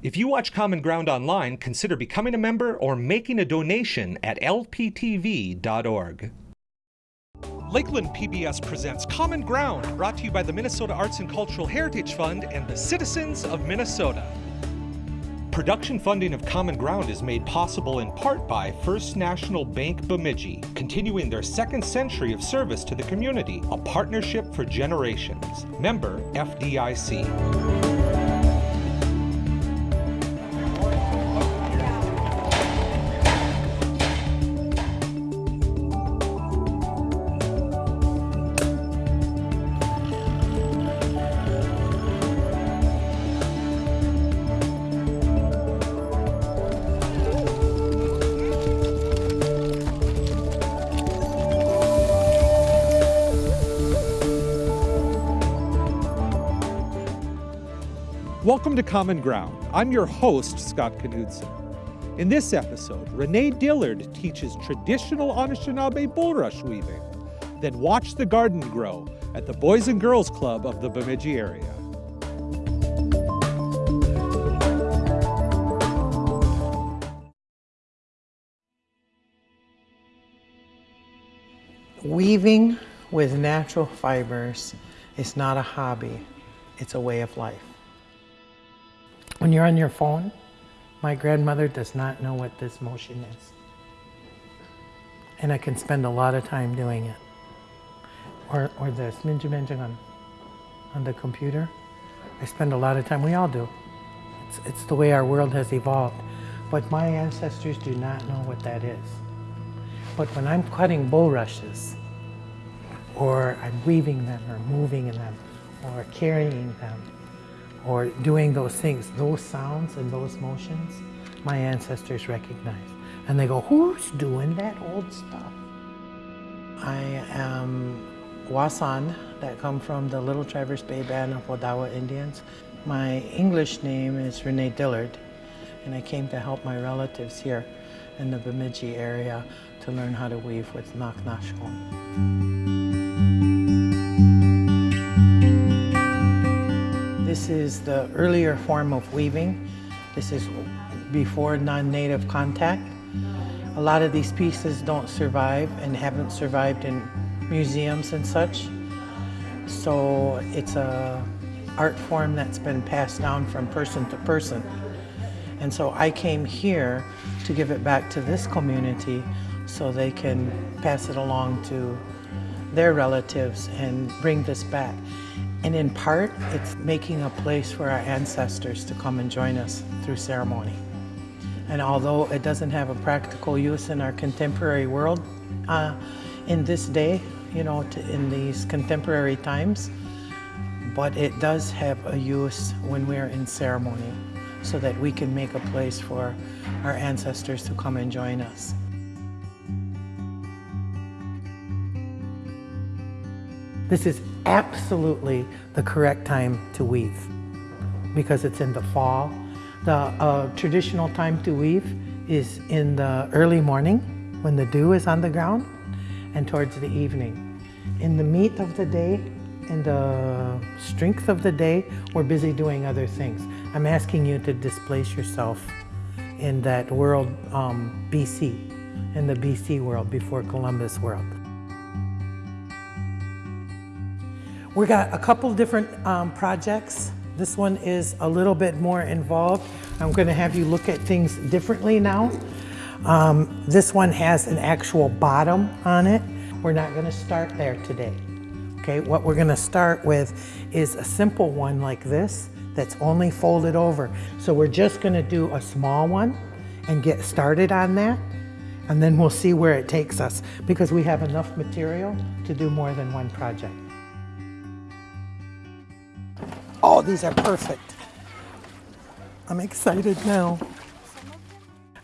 If you watch Common Ground online, consider becoming a member or making a donation at lptv.org. Lakeland PBS presents Common Ground, brought to you by the Minnesota Arts and Cultural Heritage Fund and the citizens of Minnesota. Production funding of Common Ground is made possible in part by First National Bank Bemidji, continuing their second century of service to the community, a partnership for generations. Member FDIC. Welcome to Common Ground. I'm your host, Scott Knudsen. In this episode, Renee Dillard teaches traditional Anishinaabe bulrush weaving. Then watch the garden grow at the Boys and Girls Club of the Bemidji area. Weaving with natural fibers is not a hobby, it's a way of life. When you're on your phone, my grandmother does not know what this motion is. And I can spend a lot of time doing it. Or, or this, minja on, on the computer. I spend a lot of time, we all do. It's, it's the way our world has evolved. But my ancestors do not know what that is. But when I'm cutting bulrushes, or I'm weaving them, or moving them, or carrying them, or doing those things, those sounds and those motions, my ancestors recognize. And they go, who's doing that old stuff? I am Wasan, that come from the Little Traverse Bay Band of Odawa Indians. My English name is Renee Dillard, and I came to help my relatives here in the Bemidji area to learn how to weave with Naknashkon. This is the earlier form of weaving. This is before non-native contact. A lot of these pieces don't survive and haven't survived in museums and such. So it's a art form that's been passed down from person to person. And so I came here to give it back to this community so they can pass it along to their relatives and bring this back. And in part, it's making a place for our ancestors to come and join us through ceremony. And although it doesn't have a practical use in our contemporary world, uh, in this day, you know, to, in these contemporary times, but it does have a use when we're in ceremony so that we can make a place for our ancestors to come and join us. This is absolutely the correct time to weave because it's in the fall. The uh, traditional time to weave is in the early morning when the dew is on the ground and towards the evening. In the meat of the day, in the strength of the day, we're busy doing other things. I'm asking you to displace yourself in that world um, BC, in the BC world, before Columbus world. We got a couple different um, projects. This one is a little bit more involved. I'm gonna have you look at things differently now. Um, this one has an actual bottom on it. We're not gonna start there today. Okay, what we're gonna start with is a simple one like this that's only folded over. So we're just gonna do a small one and get started on that and then we'll see where it takes us because we have enough material to do more than one project. Oh, these are perfect. I'm excited now.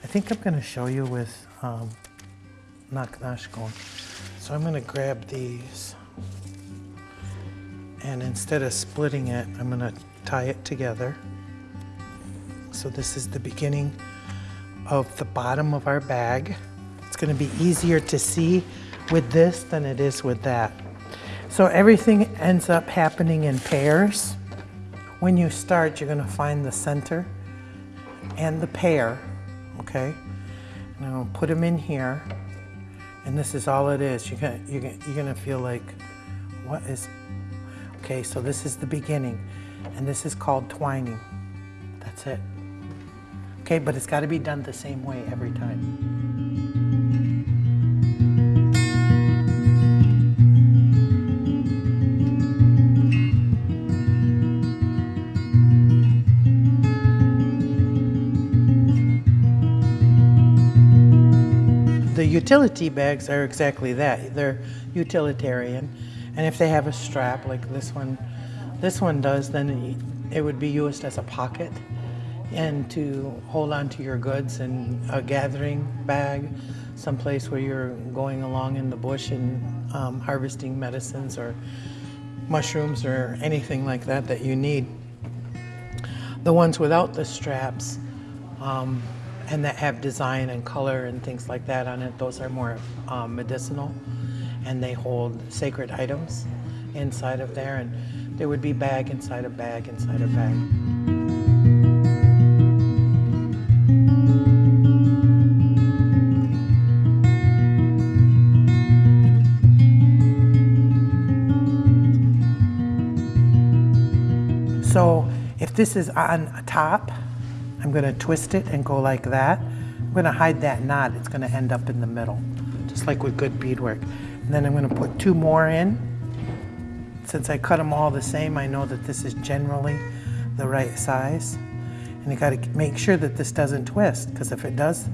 I think I'm gonna show you with um, Naknashkon. So I'm gonna grab these and instead of splitting it, I'm gonna tie it together. So this is the beginning of the bottom of our bag. It's gonna be easier to see with this than it is with that. So everything ends up happening in pairs. When you start, you're gonna find the center and the pair, okay? Now put them in here, and this is all it is. You're gonna, you're gonna, you're gonna feel like, what is, okay, so this is the beginning, and this is called twining. That's it. Okay, but it's gotta be done the same way every time. Utility bags are exactly that. They're utilitarian. And if they have a strap like this one, this one does, then it would be used as a pocket and to hold on to your goods and a gathering bag, someplace where you're going along in the bush and um, harvesting medicines or mushrooms or anything like that that you need. The ones without the straps um, and that have design and color and things like that on it, those are more um, medicinal and they hold sacred items inside of there and there would be bag inside a bag inside a bag. So if this is on top, I'm going to twist it and go like that. I'm to hide that knot. It's going to end up in the middle, just like with good beadwork. And then I'm going to put two more in. Since I cut them all the same, I know that this is generally the right size. And you got to make sure that this doesn't twist, because if it does,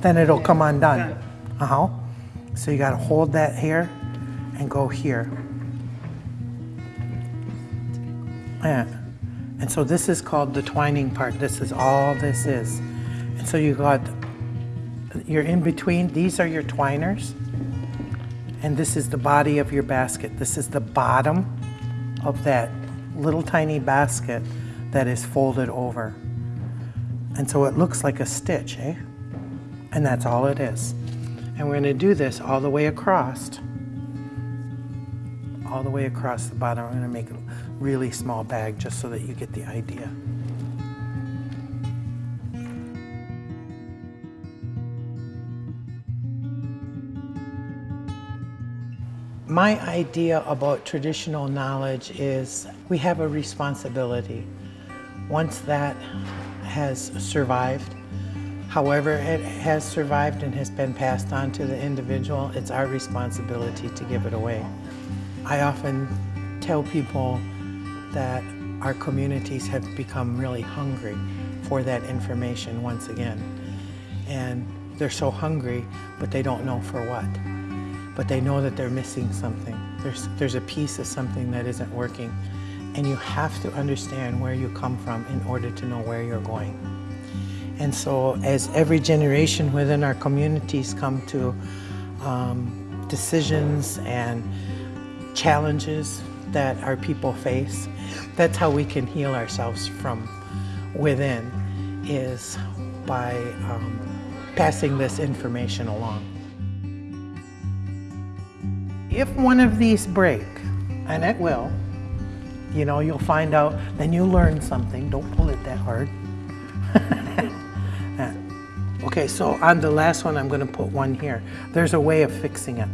then it'll come undone. Uh-huh. So you got to hold that here and go here. Yeah. And so this is called the twining part. This is all this is. And so you got, you're in between, these are your twiners. And this is the body of your basket. This is the bottom of that little tiny basket that is folded over. And so it looks like a stitch, eh? And that's all it is. And we're gonna do this all the way across. All the way across the bottom. I'm gonna make a really small bag just so that you get the idea. My idea about traditional knowledge is we have a responsibility. Once that has survived, however it has survived and has been passed on to the individual, it's our responsibility to give it away. I often tell people that our communities have become really hungry for that information once again. And they're so hungry, but they don't know for what. But they know that they're missing something. There's, there's a piece of something that isn't working. And you have to understand where you come from in order to know where you're going. And so as every generation within our communities come to um, decisions and challenges that our people face, that's how we can heal ourselves from within, is by um, passing this information along. If one of these break, and it will, you know, you'll find out, then you learn something. Don't pull it that hard. okay, so on the last one, I'm gonna put one here. There's a way of fixing it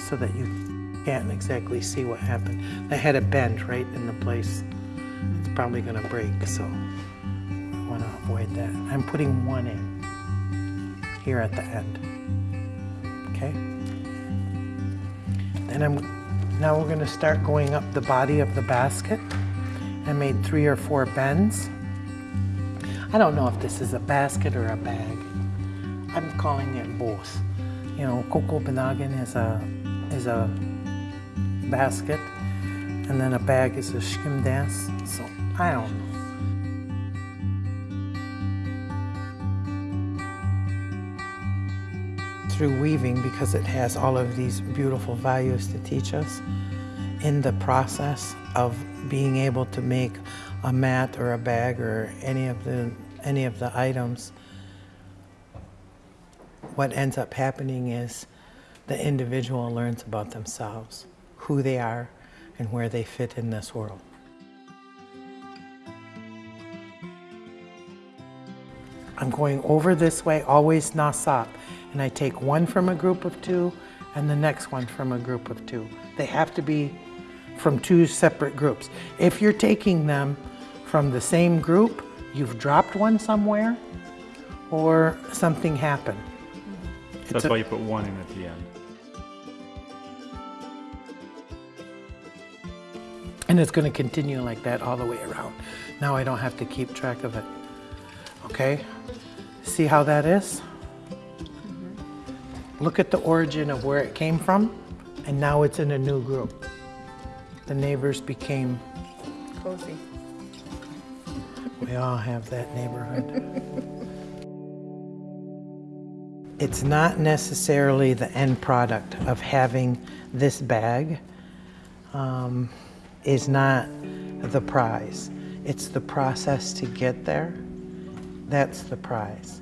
so that you can't exactly see what happened. I had a bend right in the place. It's probably gonna break, so I wanna avoid that. I'm putting one in here at the end, okay? Then I'm, now we're gonna start going up the body of the basket. I made three or four bends. I don't know if this is a basket or a bag. I'm calling it both. You know, Coco Banagan is a is a basket, and then a bag is a skim dance. So I don't know. Through weaving, because it has all of these beautiful values to teach us, in the process of being able to make a mat or a bag or any of the any of the items, what ends up happening is the individual learns about themselves, who they are, and where they fit in this world. I'm going over this way, always nasap. And I take one from a group of two and the next one from a group of two. They have to be from two separate groups. If you're taking them from the same group, you've dropped one somewhere or something happened. Mm-hmm. So that's why you put one in at the end. And it's going to continue like that all the way around. Now I don't have to keep track of it. Okay? See how that is? Look at the origin of where it came from, and now it's in a new group. The neighbors became Cozy. We all have that neighborhood. it's not necessarily the end product of having this bag um, is not the prize. It's the process to get there. That's the prize.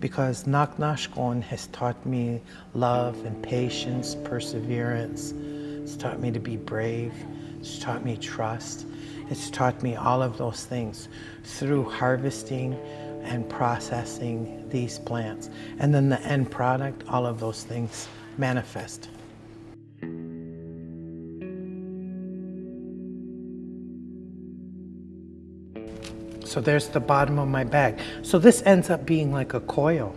Because Naknashkon has taught me love and patience, perseverance. It's taught me to be brave. It's taught me trust. It's taught me all of those things through harvesting and processing these plants. And then the end product, all of those things manifest. So there's the bottom of my bag. So this ends up being like a coil.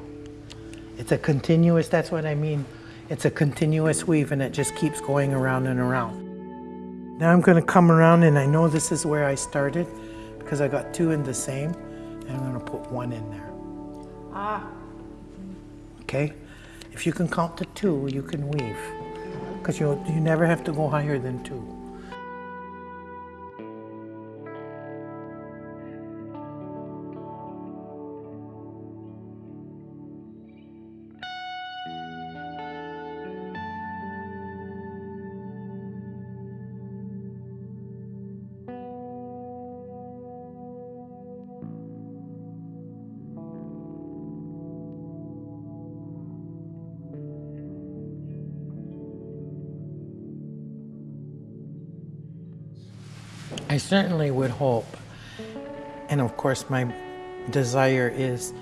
It's a continuous, that's what I mean. It's a continuous weave and it just keeps going around and around. Now I'm gonna come around and I know this is where I started because I got two in the same and I'm gonna put one in there. Ah. Okay? If you can count to two, you can weave because you, you never have to go higher than two. I certainly would hope, and of course my desire is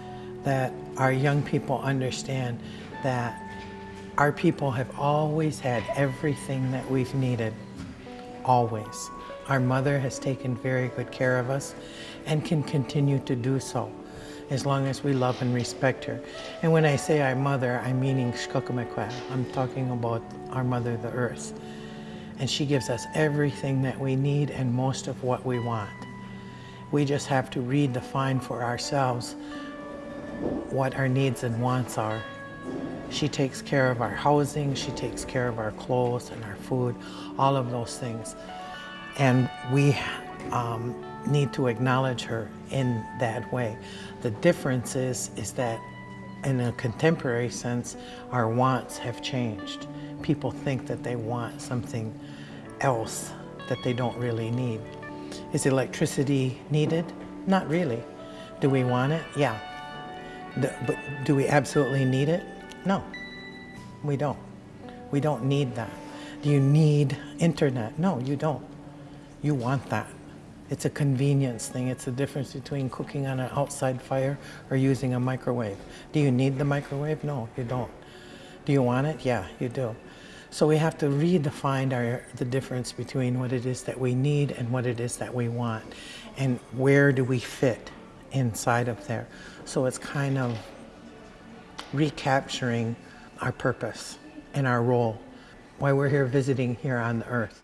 that our young people understand that our people have always had everything that we've needed, always. Our mother has taken very good care of us and can continue to do so as long as we love and respect her. And when I say our mother, I'm meaning Shkokamekwa. I'm talking about our mother, the earth and she gives us everything that we need and most of what we want. We just have to redefine for ourselves what our needs and wants are. She takes care of our housing, she takes care of our clothes and our food, all of those things. And we um, need to acknowledge her in that way. The difference is, is that in a contemporary sense, our wants have changed. People think that they want something else that they don't really need. Is electricity needed? Not really. Do we want it? Yeah. but do we absolutely need it? No, we don't. We don't need that. Do you need internet? No, you don't. You want that. It's a convenience thing. It's the difference between cooking on an outside fire or using a microwave. Do you need the microwave? No, you don't. Do you want it? Yeah, you do. So we have to redefine our, the difference between what it is that we need and what it is that we want. And where do we fit inside of there? So it's kind of recapturing our purpose and our role, why we're here visiting here on the earth.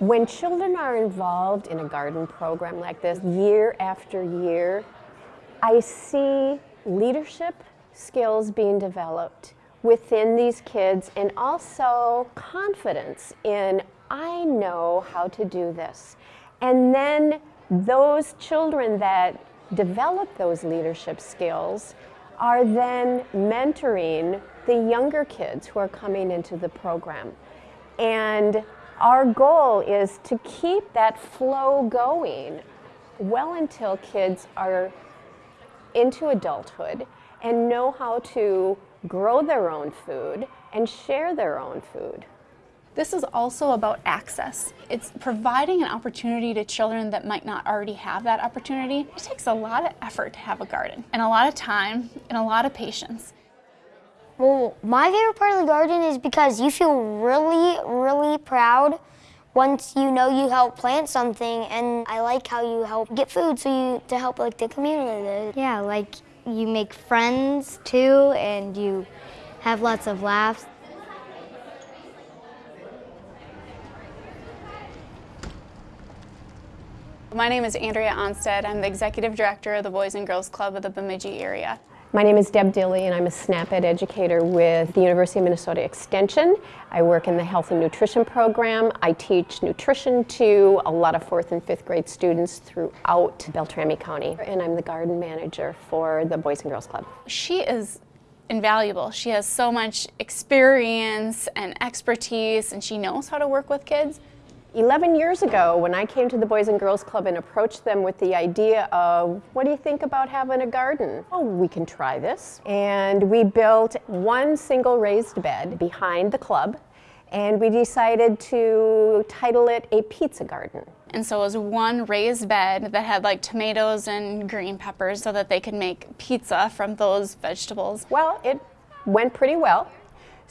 When children are involved in a garden program like this year after year, I see leadership skills being developed within these kids and also confidence in, I know how to do this. And then those children that develop those leadership skills are then mentoring the younger kids who are coming into the program. And our goal is to keep that flow going well until kids are into adulthood and know how to grow their own food and share their own food. This is also about access. It's providing an opportunity to children that might not already have that opportunity. It takes a lot of effort to have a garden and a lot of time and a lot of patience. Well, my favorite part of the garden is because you feel really, really proud once you know you help plant something and I like how you help get food so you to help like the community. Yeah, like you make friends too and you have lots of laughs. My name is Andrea Onstead. I'm the Executive Director of the Boys and Girls Club of the Bemidji area. My name is Deb Dilley and I'm a SNAP Ed educator with the University of Minnesota Extension. I work in the health and nutrition program. I teach nutrition to a lot of fourth and fifth grade students throughout Beltrami County. And I'm the garden manager for the Boys and Girls Club. She is invaluable. She has so much experience and expertise and she knows how to work with kids. 11 years ago, when I came to the Boys and Girls Club and approached them with the idea of, what do you think about having a garden? Oh, we can try this. And we built one single raised bed behind the club, and we decided to title it a pizza garden. And so it was one raised bed that had like tomatoes and green peppers so that they could make pizza from those vegetables. Well, it went pretty well.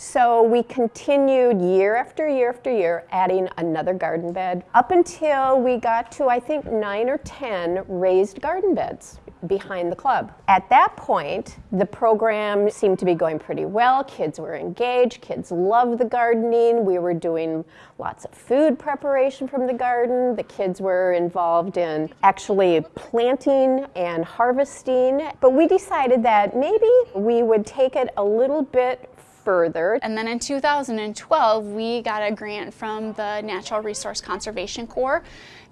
So we continued year after year after year adding another garden bed up until we got to I think nine or 10 raised garden beds behind the club. At that point, the program seemed to be going pretty well. Kids were engaged, kids loved the gardening. We were doing lots of food preparation from the garden. The kids were involved in actually planting and harvesting. But we decided that maybe we would take it a little bit further. And then in 2012, we got a grant from the Natural Resource Conservation Corps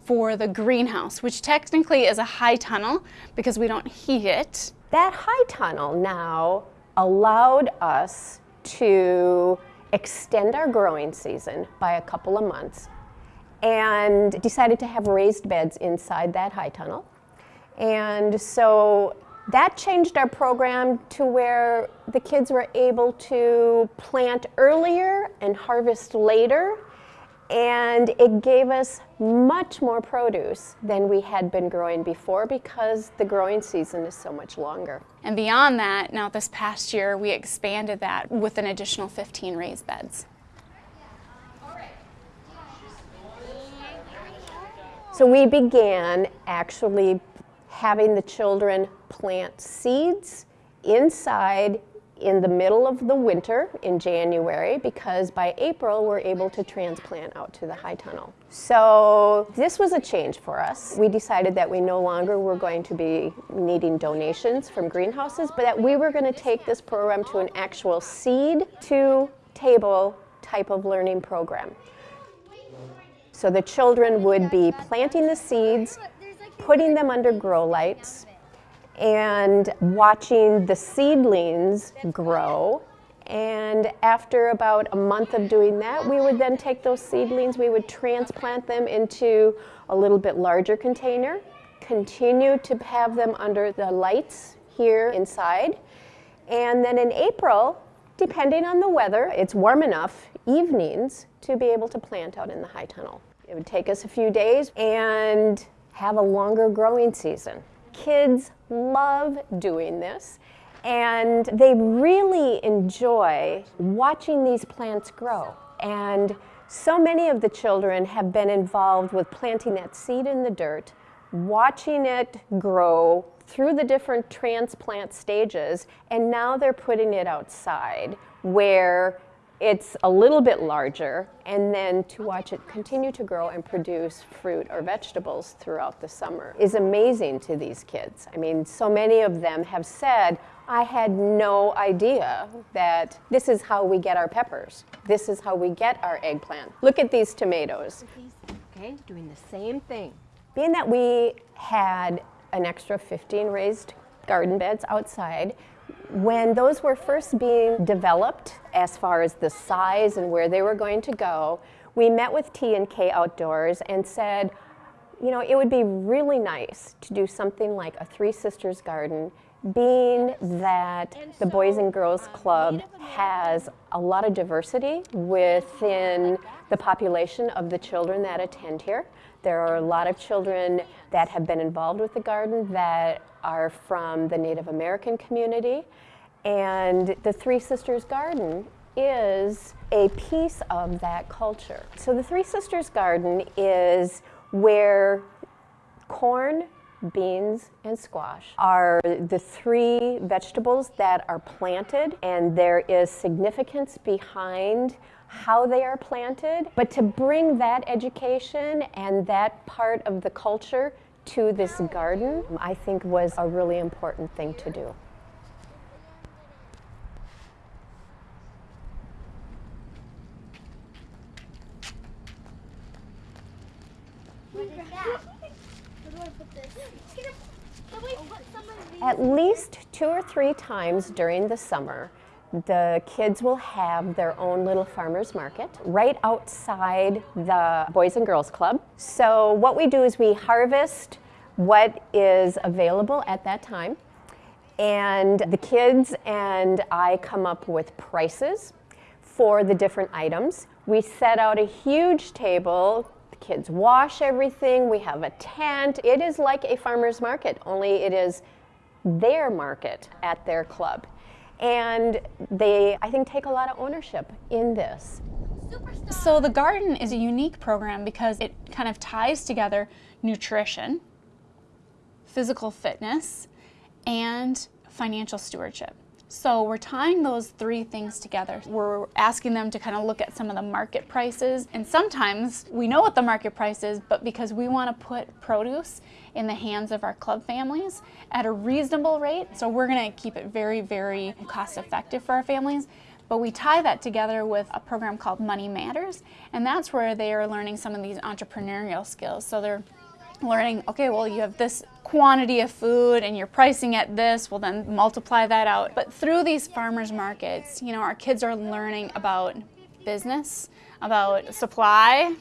for the greenhouse, which technically is a high tunnel because we don't heat it. That high tunnel now allowed us to extend our growing season by a couple of months and decided to have raised beds inside that high tunnel. And so that changed our program to where the kids were able to plant earlier and harvest later and it gave us much more produce than we had been growing before because the growing season is so much longer. And beyond that, now this past year, we expanded that with an additional 15 raised beds. So we began actually having the children plant seeds inside in the middle of the winter in January because by April we're able to transplant out to the high tunnel. So this was a change for us. We decided that we no longer were going to be needing donations from greenhouses, but that we were going to take this program to an actual seed to table type of learning program. So the children would be planting the seeds putting them under grow lights and watching the seedlings grow. And after about a month of doing that, we would then take those seedlings, we would transplant them into a little bit larger container, continue to have them under the lights here inside. And then in April, depending on the weather, it's warm enough evenings to be able to plant out in the high tunnel. It would take us a few days and have a longer growing season. Kids love doing this and they really enjoy watching these plants grow. And so many of the children have been involved with planting that seed in the dirt, watching it grow through the different transplant stages, and now they're putting it outside where it's a little bit larger, and then to watch it continue to grow and produce fruit or vegetables throughout the summer is amazing to these kids. I mean, so many of them have said, I had no idea that this is how we get our peppers. This is how we get our eggplant. Look at these tomatoes. Okay, doing the same thing. Being that we had an extra 15 raised garden beds outside, when those were first being developed, as far as the size and where they were going to go, we met with T&K Outdoors and said, you know, it would be really nice to do something like a Three Sisters Garden, being that the Boys and Girls Club has a lot of diversity within the population of the children that attend here. There are a lot of children that have been involved with the garden that are from the Native American community. And the Three Sisters Garden is a piece of that culture. So the Three Sisters Garden is where corn, beans, and squash are the three vegetables that are planted, and there is significance behind how they are planted. But to bring that education and that part of the culture to this garden, I think was a really important thing to do. At least two or three times during the summer, the kids will have their own little farmer's market right outside the Boys and Girls Club. So what we do is we harvest what is available at that time. And the kids and I come up with prices for the different items. We set out a huge table. The kids wash everything. We have a tent. It is like a farmer's market, only it is their market at their club. And they, I think, take a lot of ownership in this. So the garden is a unique program because it kind of ties together nutrition, physical fitness, and financial stewardship. So we're tying those three things together. We're asking them to kind of look at some of the market prices. And sometimes we know what the market price is, but because we want to put produce in the hands of our club families at a reasonable rate, so we're going to keep it very, very cost effective for our families. But we tie that together with a program called Money Matters, and that's where they are learning some of these entrepreneurial skills. So they're learning, okay, well, you have this quantity of food and you're pricing at this, well, then multiply that out. But through these farmers markets, you know, our kids are learning about business, about supply,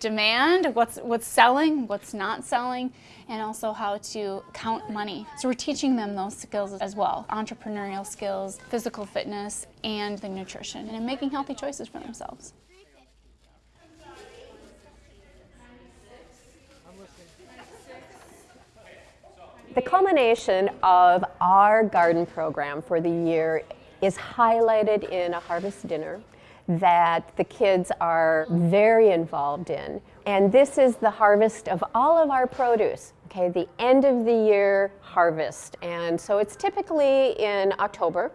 demand, what's, what's selling, what's not selling, and also how to count money. So we're teaching them those skills as well, entrepreneurial skills, physical fitness, and the nutrition, and making healthy choices for themselves. The culmination of our garden program for the year is highlighted in a harvest dinner that the kids are very involved in. And this is the harvest of all of our produce, okay, the end of the year harvest. And so it's typically in October.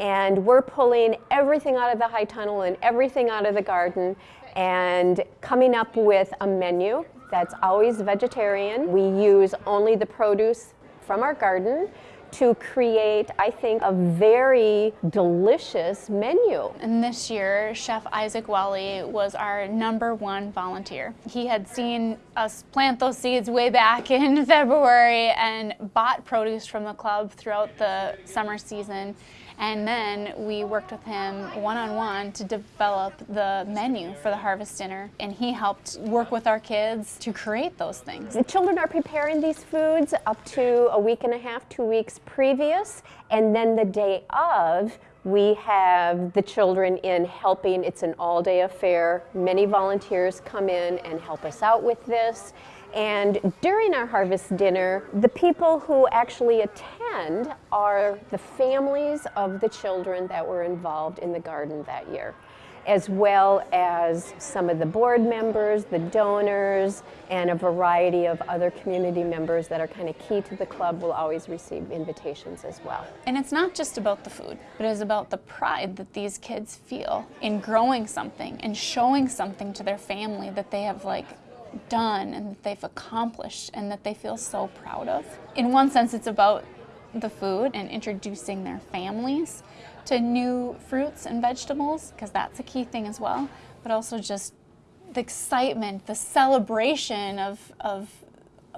And we're pulling everything out of the high tunnel and everything out of the garden and coming up with a menu that's always vegetarian. We use only the produce from our garden to create, I think, a very delicious menu. And this year, Chef Isaac Wally was our number one volunteer. He had seen us plant those seeds way back in February and bought produce from the club throughout the summer season and then we worked with him one-on-one -on -one to develop the menu for the harvest dinner. And he helped work with our kids to create those things. The children are preparing these foods up to a week and a half, two weeks previous. And then the day of, we have the children in helping. It's an all-day affair. Many volunteers come in and help us out with this. And during our harvest dinner, the people who actually attend are the families of the children that were involved in the garden that year, as well as some of the board members, the donors, and a variety of other community members that are kind of key to the club will always receive invitations as well. And it's not just about the food, but it's about the pride that these kids feel in growing something and showing something to their family that they have like done and that they've accomplished and that they feel so proud of. In one sense, it's about the food and introducing their families to new fruits and vegetables, because that's a key thing as well, but also just the excitement, the celebration of, of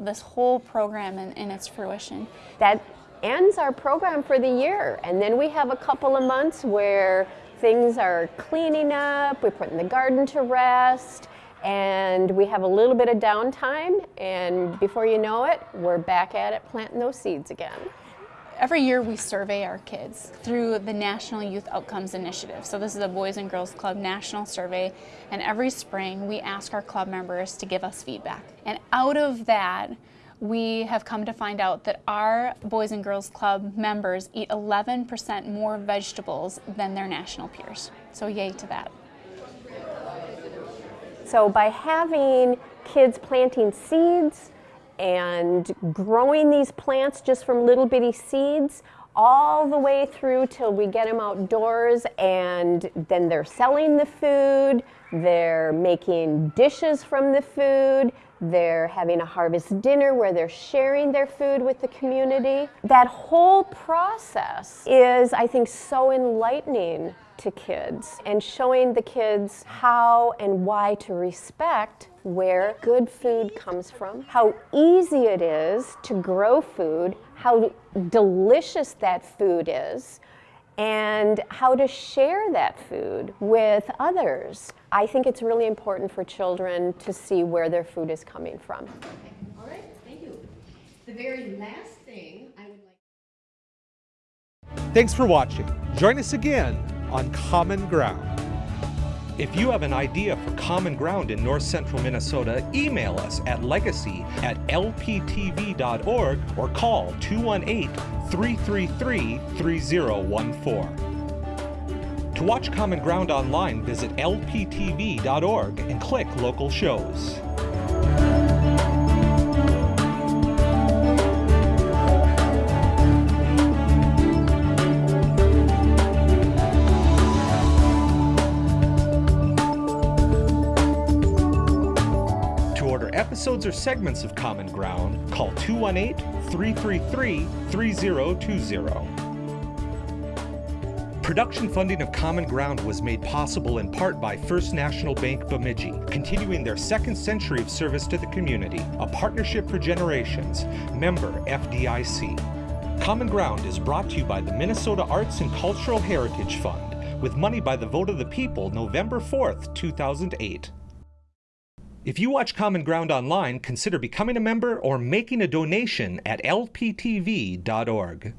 this whole program and, and its fruition. That ends our program for the year, and then we have a couple of months where things are cleaning up, we're putting the garden to rest, and we have a little bit of downtime, and before you know it, we're back at it planting those seeds again. Every year we survey our kids through the National Youth Outcomes Initiative. So this is a Boys and Girls Club national survey and every spring we ask our club members to give us feedback. And out of that we have come to find out that our Boys and Girls Club members eat 11% more vegetables than their national peers. So yay to that. So by having kids planting seeds, and growing these plants just from little bitty seeds all the way through till we get them outdoors and then they're selling the food, they're making dishes from the food, they're having a harvest dinner where they're sharing their food with the community. That whole process is, I think, so enlightening to kids and showing the kids how and why to respect where good food comes from, how easy it is to grow food, how delicious that food is, and how to share that food with others. I think it's really important for children to see where their food is coming from. Okay. All right, thank you. The very last thing I would like. To Thanks for watching. Join us again on Common Ground. If you have an idea for Common Ground in north central Minnesota, email us at legacy at lptv.org or call 218 333 3014. To watch Common Ground online, visit lptv.org and click local shows. Or segments of Common Ground, call 218 333 3020. Production funding of Common Ground was made possible in part by First National Bank Bemidji, continuing their second century of service to the community, a partnership for generations, member FDIC. Common Ground is brought to you by the Minnesota Arts and Cultural Heritage Fund, with money by the vote of the people November 4th, 2008. If you watch Common Ground online, consider becoming a member or making a donation at lptv.org.